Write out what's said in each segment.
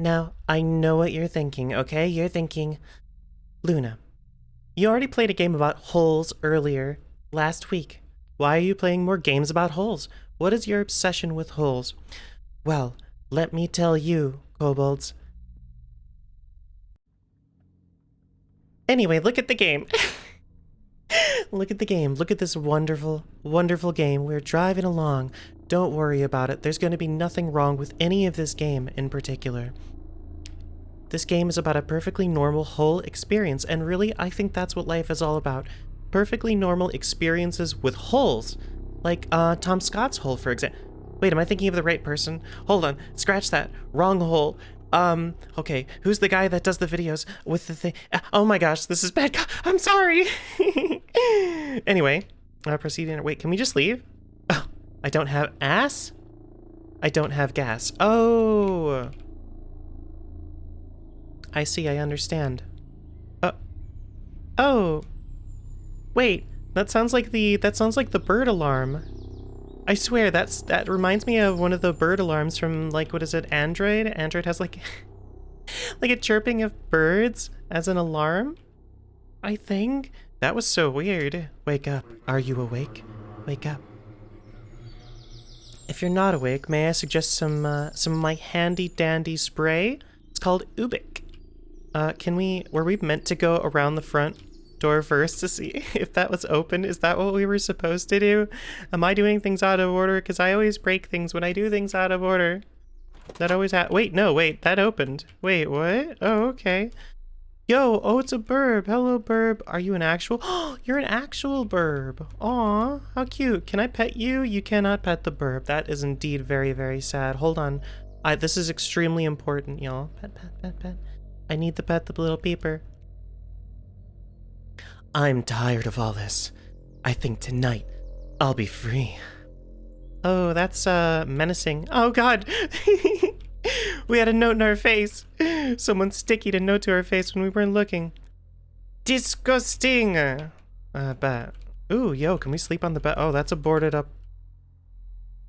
Now, I know what you're thinking, okay? You're thinking, Luna, you already played a game about holes earlier last week. Why are you playing more games about holes? What is your obsession with holes? Well, let me tell you, kobolds. Anyway, look at the game. look at the game. Look at this wonderful, wonderful game. We're driving along. Don't worry about it. There's going to be nothing wrong with any of this game in particular. This game is about a perfectly normal whole experience, and really, I think that's what life is all about. Perfectly normal experiences with holes. Like, uh, Tom Scott's hole, for example. Wait, am I thinking of the right person? Hold on, scratch that. Wrong hole. Um, okay, who's the guy that does the videos with the thing? Oh my gosh, this is bad. I'm sorry. anyway, uh, proceeding. Wait, can we just leave? I don't have ass? I don't have gas. Oh. I see, I understand. Uh, oh. Wait, that sounds like the, that sounds like the bird alarm. I swear, that's, that reminds me of one of the bird alarms from, like, what is it, Android? Android has, like, like a chirping of birds as an alarm? I think. That was so weird. Wake up. Are you awake? Wake up. If you're not awake, may I suggest some, uh, some of my handy-dandy spray? It's called Ubik. Uh, can we, were we meant to go around the front door first to see if that was open? Is that what we were supposed to do? Am I doing things out of order? Because I always break things when I do things out of order. That always ha- wait, no, wait, that opened. Wait, what? Oh, okay. Yo, oh, it's a burb. Hello, burb. Are you an actual? Oh, you're an actual burb. Aw, how cute. Can I pet you? You cannot pet the burb. That is indeed very, very sad. Hold on. I, this is extremely important, y'all. Pet, pet, pet, pet. I need to pet the little peeper. I'm tired of all this. I think tonight I'll be free. Oh, that's, uh, menacing. Oh, God! we had a note in our face. Someone stickied a note to our face when we weren't looking. Disgusting! Uh, bet. Ooh, yo, can we sleep on the bed? Oh, that's a boarded up.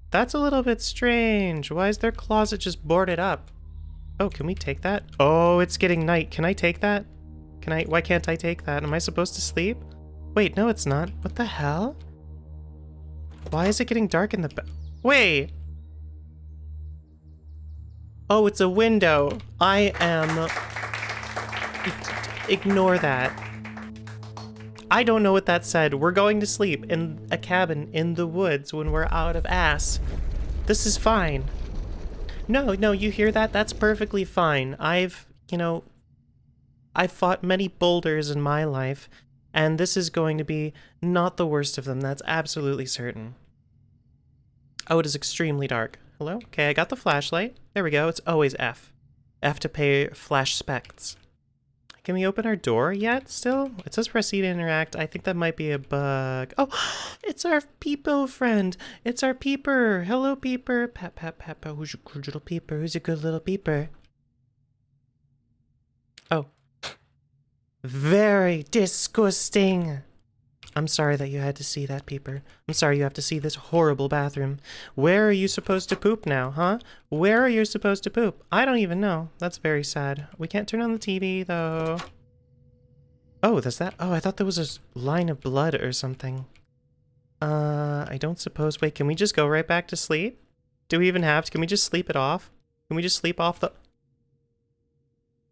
That's a little bit strange. Why is their closet just boarded up? Oh, can we take that? Oh, it's getting night. Can I take that? Can I- why can't I take that? Am I supposed to sleep? Wait, no it's not. What the hell? Why is it getting dark in the bed? Wait! Oh, it's a window. I am... Ignore that. I don't know what that said. We're going to sleep in a cabin in the woods when we're out of ass. This is fine. No, no, you hear that? That's perfectly fine. I've, you know, I've fought many boulders in my life, and this is going to be not the worst of them, that's absolutely certain. Oh, it is extremely dark. Hello? Okay, I got the flashlight. There we go, it's always F. F to pay flash specs. Can we open our door yet still? It says proceed to interact. I think that might be a bug. Oh, it's our peepo friend. It's our peeper. Hello, peeper. Pat, pat, pat, pat. Who's your good little peeper? Who's your good little peeper? Oh, very disgusting. I'm sorry that you had to see that, Peeper. I'm sorry you have to see this horrible bathroom. Where are you supposed to poop now, huh? Where are you supposed to poop? I don't even know. That's very sad. We can't turn on the TV, though. Oh, there's that? Oh, I thought there was a line of blood or something. Uh, I don't suppose... Wait, can we just go right back to sleep? Do we even have to? Can we just sleep it off? Can we just sleep off the...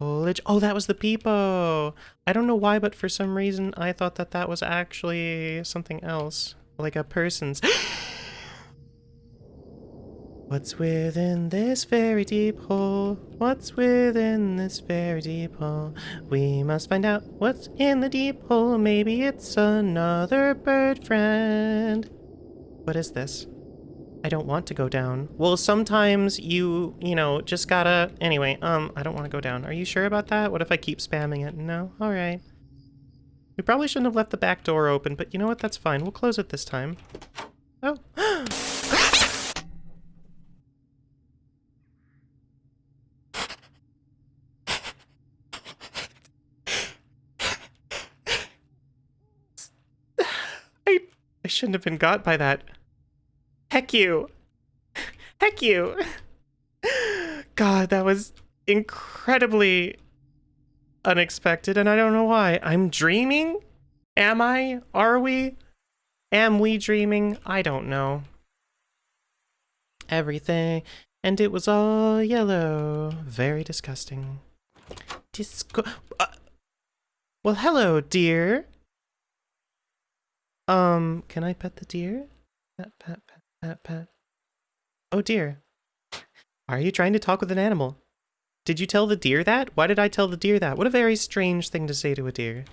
Oh, that was the peepo. I don't know why, but for some reason I thought that that was actually something else. Like a person's. What's within this very deep hole? What's within this very deep hole? We must find out what's in the deep hole. Maybe it's another bird friend. What is this? I don't want to go down. Well, sometimes you, you know, just gotta... Anyway, um, I don't want to go down. Are you sure about that? What if I keep spamming it? No? Alright. We probably shouldn't have left the back door open, but you know what? That's fine. We'll close it this time. Oh. I, I shouldn't have been got by that. Heck you. Heck you. God, that was incredibly unexpected, and I don't know why. I'm dreaming? Am I? Are we? Am we dreaming? I don't know. Everything, and it was all yellow. Very disgusting. Disco. Uh, well, hello, dear. Um, can I pet the deer? Pet, pet, pet, pet, pet. Oh dear. Are you trying to talk with an animal? Did you tell the deer that? Why did I tell the deer that? What a very strange thing to say to a deer.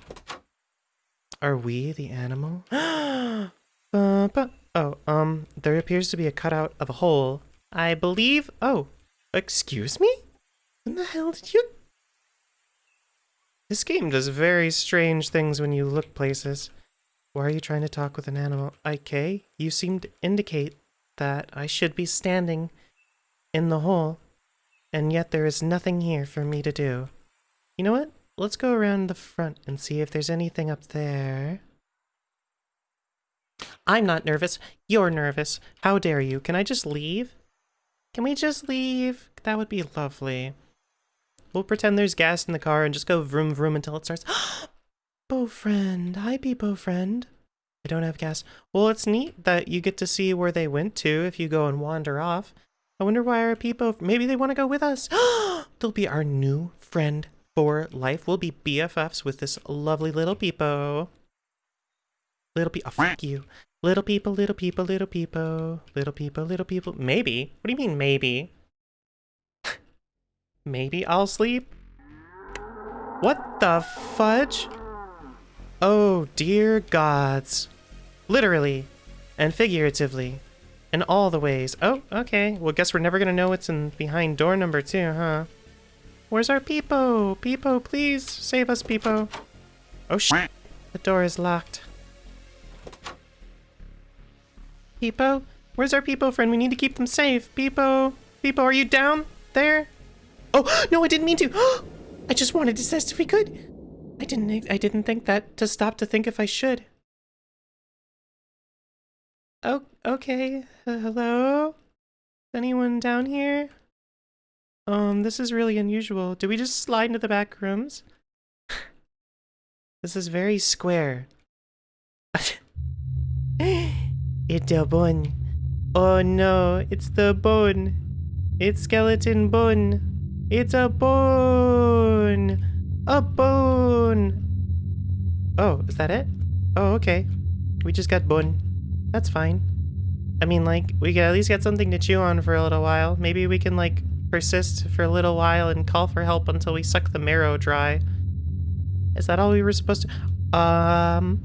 Are we the animal? uh, oh, um, there appears to be a cutout of a hole. I believe... Oh, excuse me? When the hell did you... This game does very strange things when you look places. Why are you trying to talk with an animal? IK, you seem to indicate that I should be standing in the hole, and yet there is nothing here for me to do. You know what? Let's go around the front and see if there's anything up there. I'm not nervous. You're nervous. How dare you? Can I just leave? Can we just leave? That would be lovely. We'll pretend there's gas in the car and just go vroom vroom until it starts. Oh, Friend. Hi, Peepo friend. I don't have gas. Well, it's neat that you get to see where they went to if you go and wander off. I wonder why our Peepo... Maybe they want to go with us. They'll be our new friend for life. We'll be BFFs with this lovely little Peepo. Little Peepo... Oh, fuck you. Little people, little people, little people. Little people, little people. Maybe? What do you mean, maybe? maybe I'll sleep? What the fudge? Oh, dear gods. Literally and figuratively. In all the ways. Oh, okay. Well, guess we're never gonna know what's in behind door number two, huh? Where's our Peepo? Peepo, please save us, Peepo. Oh, sh! The door is locked. Peepo? Where's our Peepo friend? We need to keep them safe. Peepo? Peepo, are you down there? Oh, no, I didn't mean to. I just wanted to test if we could. I didn't I didn't think that to stop to think if I should. Oh, okay. Uh, hello? Anyone down here? Um, this is really unusual. Do we just slide into the back rooms? this is very square. it's a bone. Oh no, it's the bone. It's skeleton bone. It's a bone. A bone! Oh, is that it? Oh, okay. We just got bone. That's fine. I mean, like, we at least get something to chew on for a little while. Maybe we can, like, persist for a little while and call for help until we suck the marrow dry. Is that all we were supposed to... Um...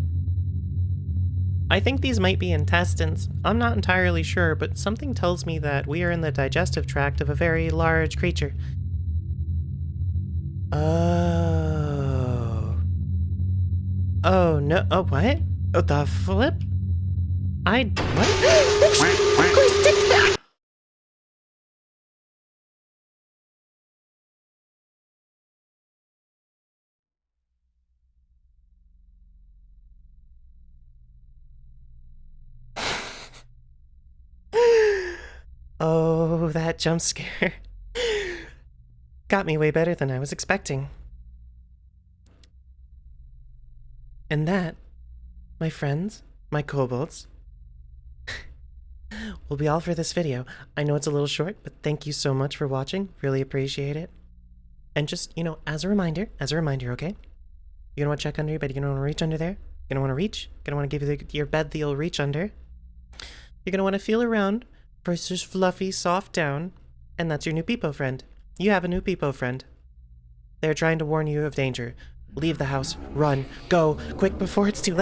I think these might be intestines. I'm not entirely sure, but something tells me that we are in the digestive tract of a very large creature. Oh. Oh, no. Oh, what? Oh, the flip? I. What? oh, that jump scare. Got me way better than I was expecting. And that, my friends, my kobolds, will be all for this video. I know it's a little short, but thank you so much for watching. Really appreciate it. And just, you know, as a reminder, as a reminder, okay? You're gonna want to check under your bed. You're gonna want to reach under there. You're gonna want to reach. You're gonna want to give the, your bed the you'll reach under. You're gonna want to feel around for this fluffy, soft down, and that's your new Peepo friend. You have a new Peepo friend. They're trying to warn you of danger. Leave the house. Run. Go. Quick before it's too late.